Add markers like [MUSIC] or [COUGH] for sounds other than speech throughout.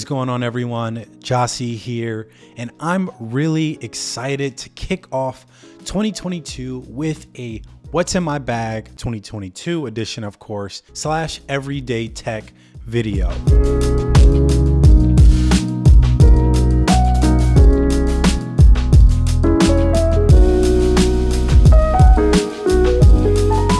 Is going on everyone? Jossie here, and I'm really excited to kick off 2022 with a What's in My Bag 2022 edition, of course, slash everyday tech video.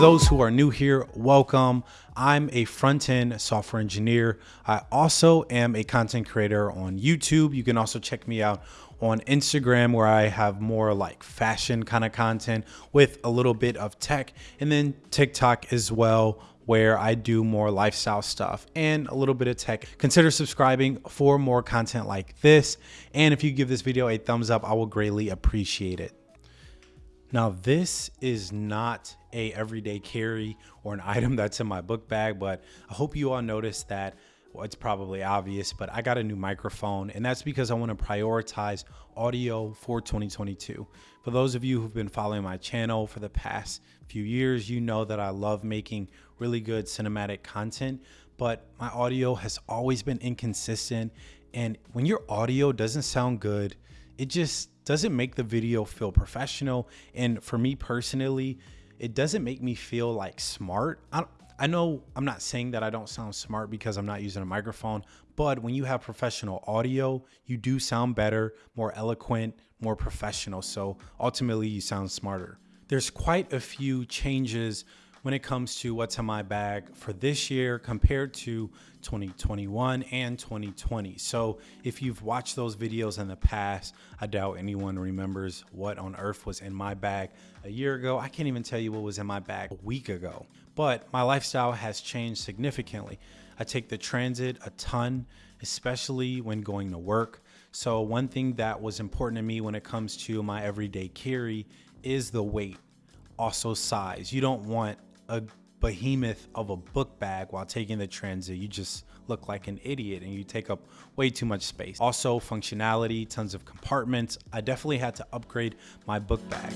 Those who are new here, welcome. I'm a front end software engineer. I also am a content creator on YouTube. You can also check me out on Instagram where I have more like fashion kind of content with a little bit of tech, and then TikTok as well where I do more lifestyle stuff and a little bit of tech. Consider subscribing for more content like this. And if you give this video a thumbs up, I will greatly appreciate it. Now this is not a everyday carry or an [LAUGHS] item that's in my book bag, but I hope you all noticed that well, it's probably obvious, but I got a new microphone and that's because I want to prioritize audio for 2022. For those of you who've been following my channel for the past few years, you know that I love making really good cinematic content, but my audio has always been inconsistent. And when your audio doesn't sound good, it just doesn't make the video feel professional. And for me personally, it doesn't make me feel like smart. I, I know I'm not saying that I don't sound smart because I'm not using a microphone, but when you have professional audio, you do sound better, more eloquent, more professional. So ultimately, you sound smarter. There's quite a few changes when it comes to what's in my bag for this year compared to 2021 and 2020. So if you've watched those videos in the past, I doubt anyone remembers what on earth was in my bag a year ago. I can't even tell you what was in my bag a week ago, but my lifestyle has changed significantly. I take the transit a ton, especially when going to work. So one thing that was important to me when it comes to my everyday carry is the weight also size. You don't want a behemoth of a book bag while taking the transit. You just look like an idiot and you take up way too much space. Also functionality, tons of compartments. I definitely had to upgrade my book bag.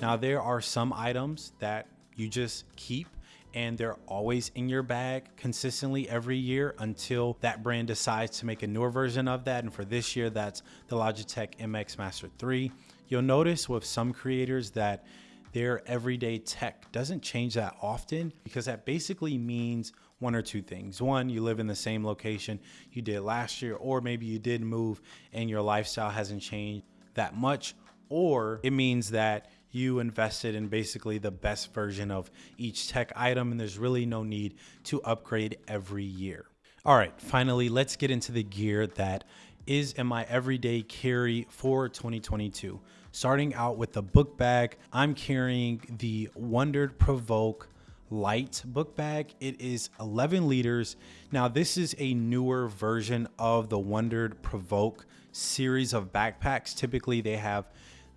Now there are some items that you just keep and they're always in your bag consistently every year until that brand decides to make a newer version of that. And for this year, that's the Logitech MX Master 3. You'll notice with some creators that their everyday tech doesn't change that often because that basically means one or two things. One, you live in the same location you did last year, or maybe you did move and your lifestyle hasn't changed that much, or it means that you invested in basically the best version of each tech item and there's really no need to upgrade every year. All right, finally, let's get into the gear that is in my everyday carry for 2022. Starting out with the book bag, I'm carrying the WANDRD PRVKE light book bag. It is 11 liters. Now, this is a newer version of the WANDRD PRVKE series of backpacks. Typically, they have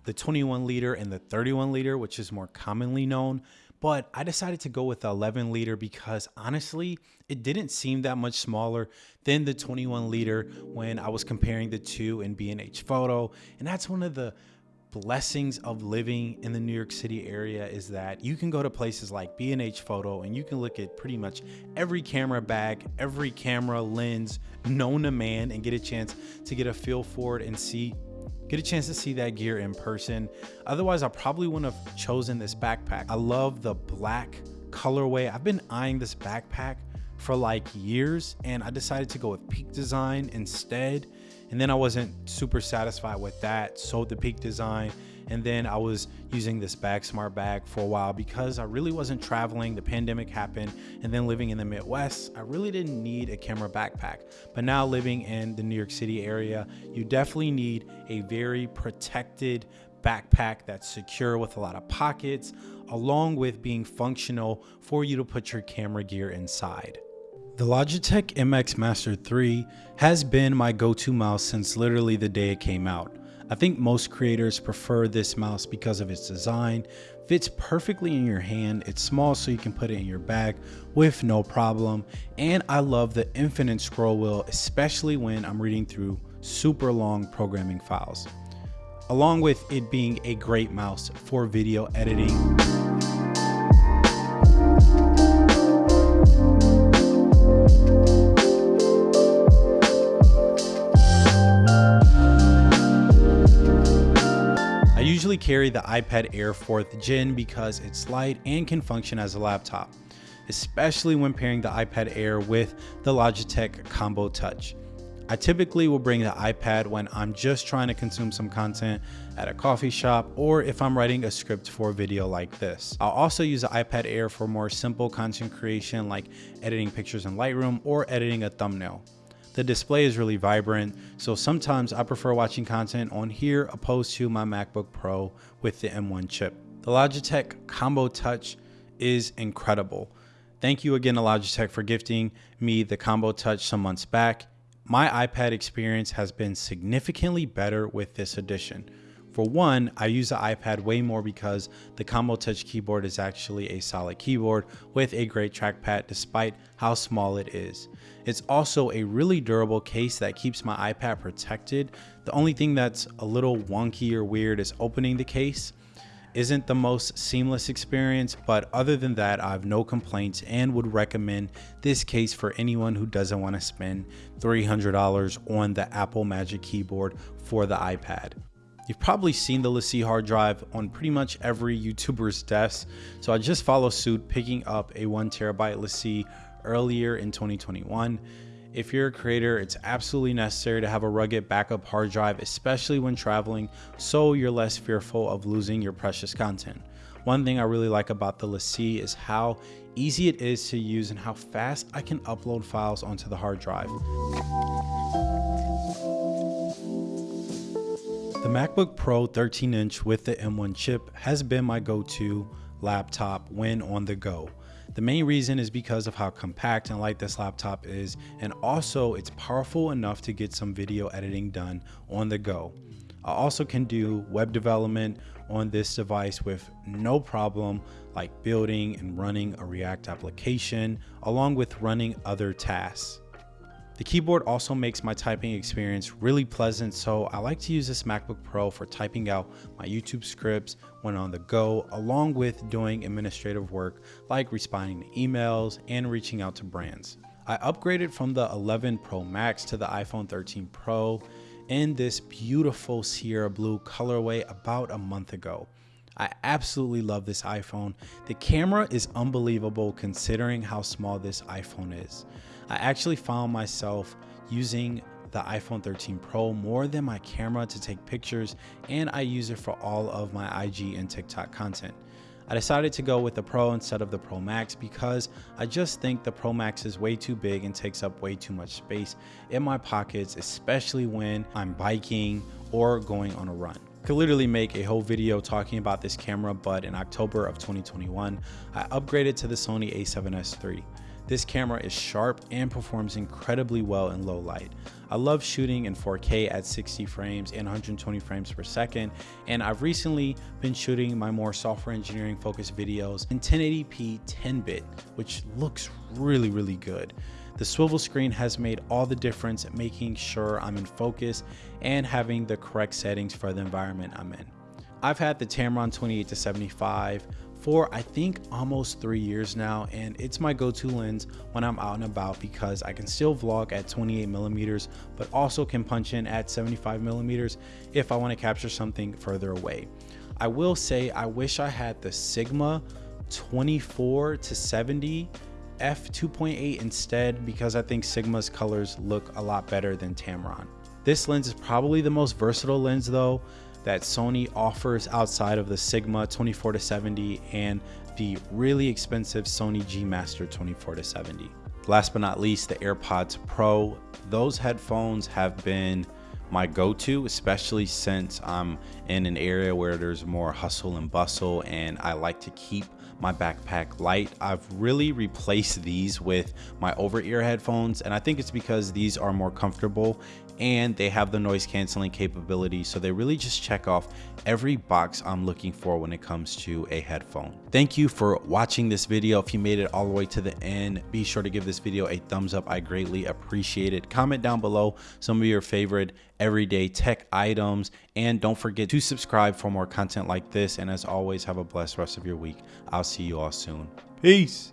the 21 liter and the 31 liter, which is more commonly known. But I decided to go with the 11 liter because honestly, it didn't seem that much smaller than the 21 liter when I was comparing the two in B&H Photo. And that's one of the blessings of living in the New York City area is that you can go to places like B&H Photo and you can look at pretty much every camera bag, every camera lens known to man and get a chance to get a feel for it and see get a chance to see that gear in person. Otherwise, I probably wouldn't have chosen this backpack. I love the black colorway. I've been eyeing this backpack for like years and I decided to go with Peak Design instead and then I wasn't super satisfied with that. Sold the Peak Design. And then I was using this BAGSMART bag for a while because I really wasn't traveling. The pandemic happened. And then living in the Midwest, I really didn't need a camera backpack. But now living in the New York City area, you definitely need a very protected backpack that's secure with a lot of pockets, along with being functional for you to put your camera gear inside. The Logitech MX Master 3 has been my go-to mouse since literally the day it came out. I think most creators prefer this mouse because of its design, fits perfectly in your hand, it's small so you can put it in your bag with no problem, and I love the infinite scroll wheel especially when I'm reading through super long programming files. Along with it being a great mouse for video editing. Carry the iPad Air 4th Gen because it's light and can function as a laptop, especially when pairing the iPad Air with the Logitech Combo Touch. I typically will bring the iPad when I'm just trying to consume some content at a coffee shop or if I'm writing a script for a video like this. I'll also use the iPad Air for more simple content creation like editing pictures in Lightroom or editing a thumbnail. The display is really vibrant, so sometimes I prefer watching content on here opposed to my MacBook Pro with the M1 chip. The Logitech Combo Touch is incredible. Thank you again to Logitech for gifting me the Combo Touch some months back my iPad experience has been significantly better with this addition. For one, I use the iPad way more because the Combo Touch keyboard is actually a solid keyboard with a great trackpad despite how small it is. It's also a really durable case that keeps my iPad protected. The only thing that's a little wonky or weird is opening the case isn't the most seamless experience, but other than that, I have no complaints and would recommend this case for anyone who doesn't want to spend $300 on the Apple Magic Keyboard for the iPad. You've probably seen the LaCie hard drive on pretty much every YouTuber's desk, so I just follow suit picking up a one terabyte LaCie earlier in 2021. If you're a creator, it's absolutely necessary to have a rugged backup hard drive, especially when traveling, so you're less fearful of losing your precious content. One thing I really like about the LaCie is how easy it is to use and how fast I can upload files onto the hard drive. The MacBook Pro 13 inch with the M1 chip has been my go-to laptop when on the go. The main reason is because of how compact and light this laptop is, and also it's powerful enough to get some video editing done on the go. I also can do web development on this device with no problem like building and running a React application along with running other tasks. The keyboard also makes my typing experience really pleasant, so I like to use this MacBook Pro for typing out my YouTube scripts when on the go, along with doing administrative work like responding to emails and reaching out to brands. I upgraded from the 11 Pro Max to the iPhone 13 Pro in this beautiful Sierra Blue colorway about a month ago. I absolutely love this iPhone. The camera is unbelievable considering how small this iPhone is. I actually found myself using the iPhone 13 Pro more than my camera to take pictures and I use it for all of my IG and TikTok content. I decided to go with the Pro instead of the Pro Max because I just think the Pro Max is way too big and takes up way too much space in my pockets, especially when I'm biking or going on a run. I could literally make a whole video talking about this camera, but in October of 2021, I upgraded to the Sony a7S III. This camera is sharp and performs incredibly well in low light. I love shooting in 4K at 60 frames and 120 frames per second, and I've recently been shooting my more software engineering focused videos in 1080p 10-bit, which looks really, really good. The swivel screen has made all the difference making sure I'm in focus and having the correct settings for the environment I'm in. I've had the Tamron 28 to 75 for I think almost three years now and it's my go-to lens when I'm out and about because I can still vlog at 28 millimeters but also can punch in at 75 millimeters if I want to capture something further away. I will say I wish I had the Sigma 24 to 70 f2.8 instead because I think Sigma's colors look a lot better than Tamron. This lens is probably the most versatile lens though that Sony offers outside of the Sigma 24 to 70 and the really expensive Sony G Master 24 to 70. Last but not least, the AirPods Pro. Those headphones have been my go-to, especially since I'm in an area where there's more hustle and bustle and I like to keep my backpack light. I've really replaced these with my over-ear headphones and I think it's because these are more comfortable and they have the noise canceling capability so they really just check off every box I'm looking for when it comes to a headphone. Thank you for watching this video. If you made it all the way to the end, be sure to give this video a thumbs up. I greatly appreciate it. Comment down below some of your favorite everyday tech items and don't forget to subscribe for more content like this and as always have a blessed rest of your week. I'll see you all soon. Peace.